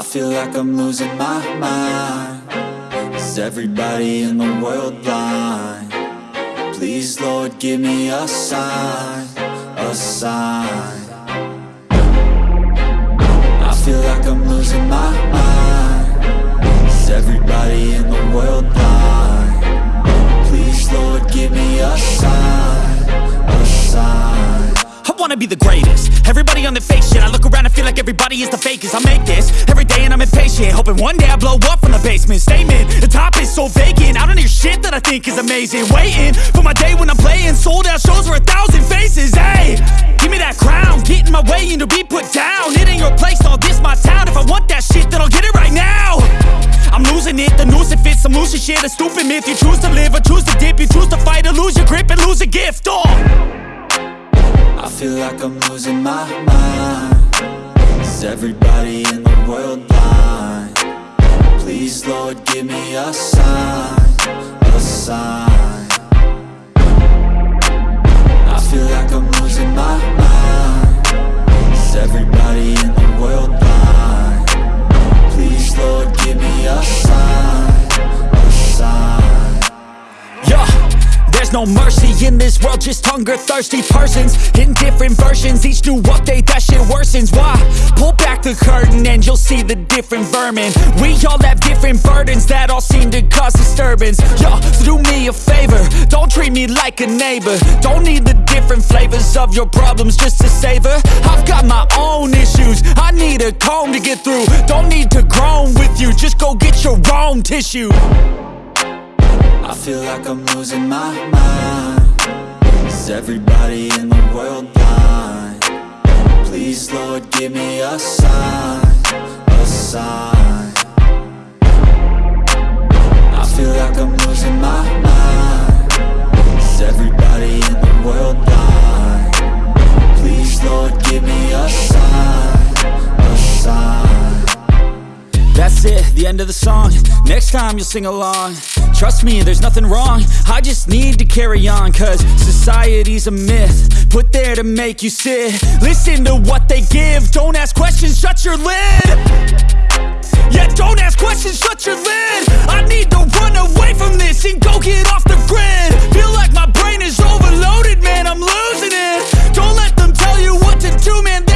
I feel like I'm losing my mind Is everybody in the world blind? Please Lord give me a sign, a sign I feel like I'm losing my mind Is everybody in the world blind? Please Lord give me a sign, wanna be the greatest. Everybody on the fake shit I look around and feel like everybody is the fakest. I make this every day and I'm impatient Hoping one day I blow up from the basement. Statement, the top is so vacant. I don't hear shit that I think is amazing. Waiting for my day when I'm playing Sold out shows for a thousand faces. Hey, give me that crown. Get in my way and to be put down. It ain't your place, all this my town. If I want that shit then I'll get it right now. I'm losing it, the noose it fits I'm losing shit, a stupid myth You choose to live or choose to dip. You choose to fight or lose your grip and lose a gift. Oh. I feel like I'm losing my mind Is everybody in the world blind? Please Lord give me a sign, a sign I feel like I'm losing my mind Is everybody in the world blind? Please Lord give me a sign, there's no mercy in this world, just hunger thirsty persons in different versions. Each new update, that shit worsens. Why? Pull back the curtain and you'll see the different vermin. We all have different burdens that all seem to cause disturbance. Yo, so do me a favor, don't treat me like a neighbor. Don't need the different flavors of your problems just to savor. I've got my own issues, I need a comb to get through. Don't need to groan with you, just go get your own tissue. I feel like I'm losing my mind. Is everybody in the world blind? Please Lord give me a sign, a sign. I feel like I'm losing my mind. Is everybody in the world blind? Please Lord give me a sign, a sign. That's it, the end of the song Next time you'll sing along Trust me, there's nothing wrong. I just need to carry on Cause society's a myth Put there to make you sit. Listen to what they give. Don't ask questions, shut your lid. Yeah, don't ask questions, shut your lid. I need to run away from this And go get off the grid. Feel like my brain is overloaded, man I'm losing it. Don't let them tell you what to do, man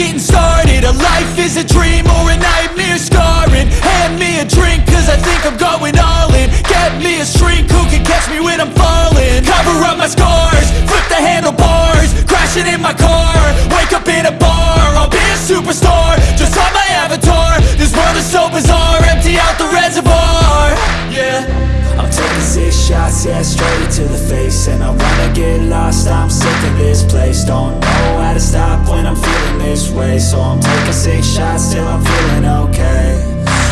getting started A life is a dream or a nightmare scarring. Hand me a drink cause I think I'm going all in. Get me a shrink who can catch me when I'm falling? Cover up my scars, flip the handlebars Crashing in my car, shots, yeah, straight to the face. And I wanna get lost, I'm sick of this place. Don't know how to stop when I'm feeling this way. So I'm taking six shots till I'm feeling okay.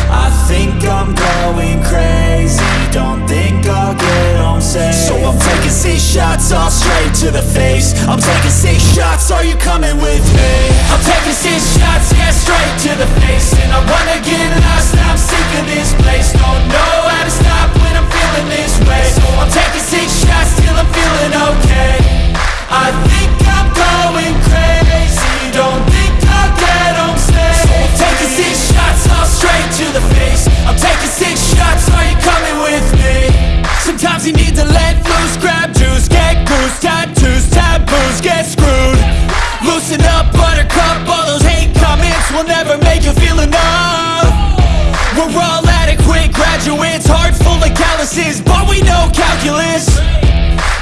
I think I'm going crazy. Don't think I'll get home safe. So I'm taking six shots, all straight to the face. I'm taking six shots, are you coming with me? I'm taking six shots, yeah, straight to the face. And I wanna get lost, I'm sick of this place. Don't know of but we know calculus.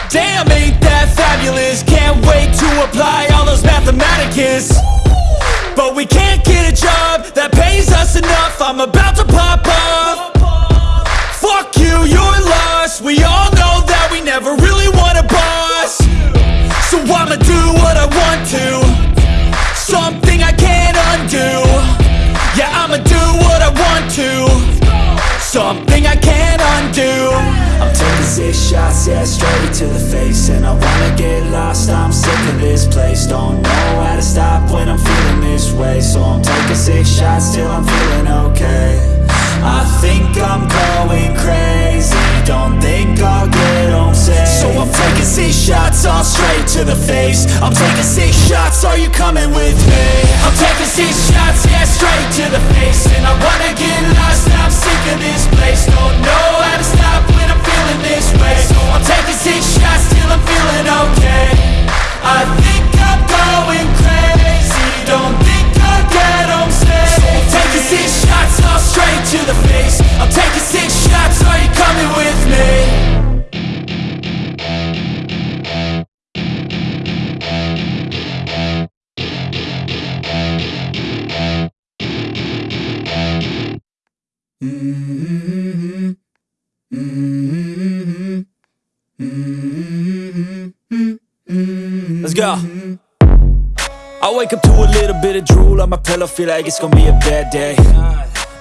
Damn, ain't that fabulous? Can't wait to apply all those mathematicus. Straight to the face And I wanna get lost, I'm sick of this place. Don't know how to stop when I'm feeling this way. So I'm taking six shots till I'm feeling okay. I think I'm going crazy. Don't think I'll get home safe. So I'm taking six shots all straight to the face. I'm taking six shots, are you coming with me? I'm taking six shots, yeah, straight to the face. And I wanna get lost, I'm sick of this place. Don't know how to stop feeling this way. So I'm taking six shots till I'm feeling okay. I think I'm going crazy. Don't think I'll get home safe. So I'm taking six shots all straight to the face. I'm taking six shots, bit of drool on my pillow, feel like it's gonna be a bad day.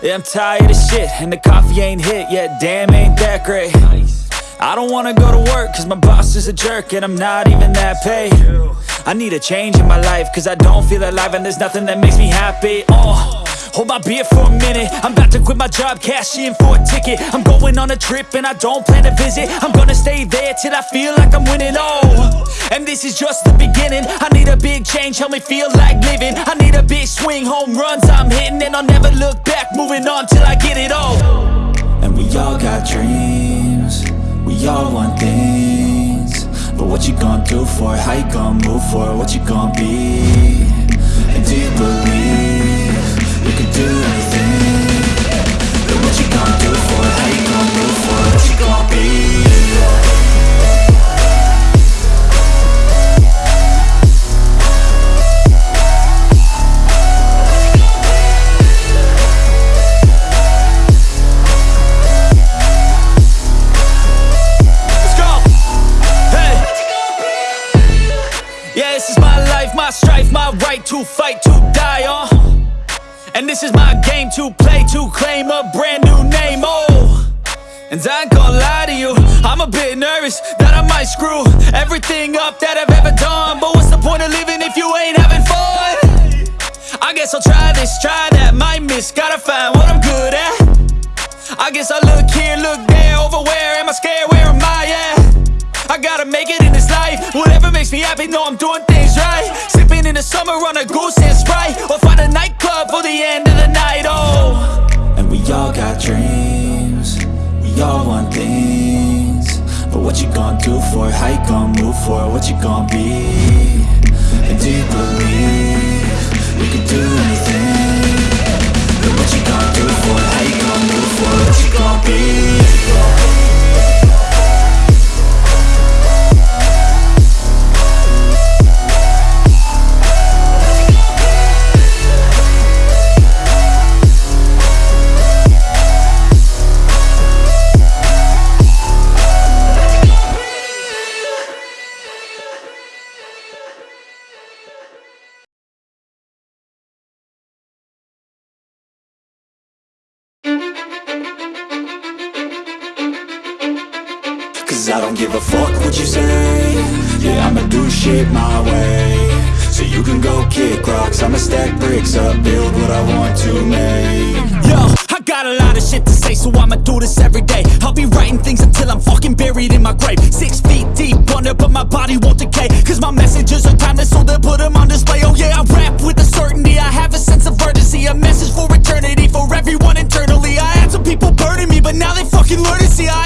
Yeah, I'm tired of shit, and the coffee ain't hit yet, damn, ain't that great. I don't wanna go to work, cause my boss is a jerk, and I'm not even that paid. I need a change in my life, cause I don't feel alive, and there's nothing that makes me happy. Oh. Hold my beer for a minute I'm about to quit my job, cash in for a ticket I'm going on a trip and I don't plan to visit I'm gonna stay there till I feel like I'm winning, oh And this is just the beginning. I need a big change, help me feel like living. I need a big swing, home runs I'm hitting And I'll never look back, moving on till I get it all. And we all got dreams. We all want things. But what you gonna do for it? How you gonna move for it? What you gonna be? And do you believe You can do anything? But what you gonna do this is my game to play, to claim a brand new name. Oh. And I ain't gonna lie to you, I'm a bit nervous that I might screw everything up that I've ever done. But what's the point of living if you ain't having fun? I guess I'll try this, try that, might miss, gotta find what I'm good at. I guess I look here, look there, over where am I scared, where am I at? I gotta make it in this life, whatever makes me happy, know I'm doing things right. In the summer on a goose and Sprite, or find a nightclub for the end of the night, oh. And we all got dreams We all want things But what you gonna do for it? How you gonna move for it? What you gonna be? And do you believe You can do anything But what you gonna do for it? How you gonna move for it? What you gonna be? Cause I don't give a fuck what you say Yeah, I'ma do shit my way So you can go kick rocks I'ma stack bricks up Build what I want to make Yo, I got a lot of shit to say, so I'ma do this every day. I'll be writing things until I'm fucking buried in my grave. Six feet deep under, but my body won't decay. Cause my messages are timeless, so they'll put them on display. Oh yeah, I rap with a certainty. I have a sense of urgency, a message for eternity, for everyone internally. I had some people burning me, but now they fucking learn to see I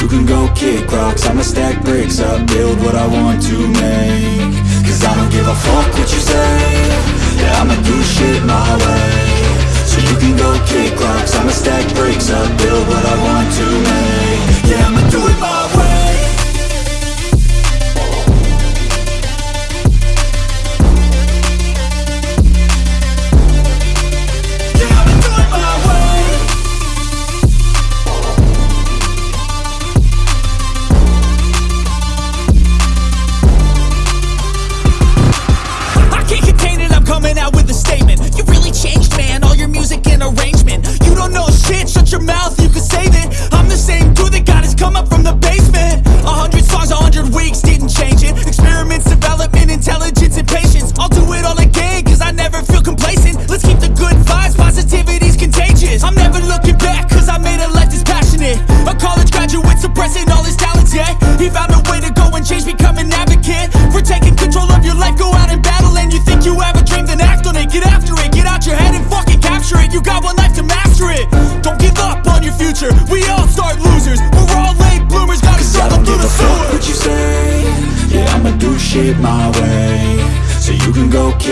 you can go kick rocks. I'ma stack bricks up. Build what I want to make. Cause I don't give a fuck what you say. Yeah, I'ma do shit my way. So you can go kick rocks. I'ma arrangement. You don't know shit, shut your mouth, you can save it. I'm the same dude that got his come up from the basement. A hundred songs, a hundred weeks, didn't change it. Experiments, development, intelligence, and patience. I'll do it all again, cause I never feel complacent. Let's keep the good vibes, positivity's contagious. I'm never looking back, cause I made a life that's passionate. A college graduate suppressing all his talents, yeah. He found a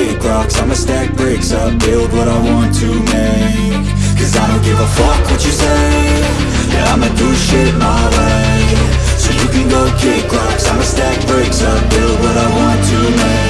big rocks. I'ma stack bricks up, build what I want to make. Cause I don't give a fuck what you say. Yeah, I'ma do shit my way. So you can go kick rocks. I'ma stack bricks up, build what I want to make.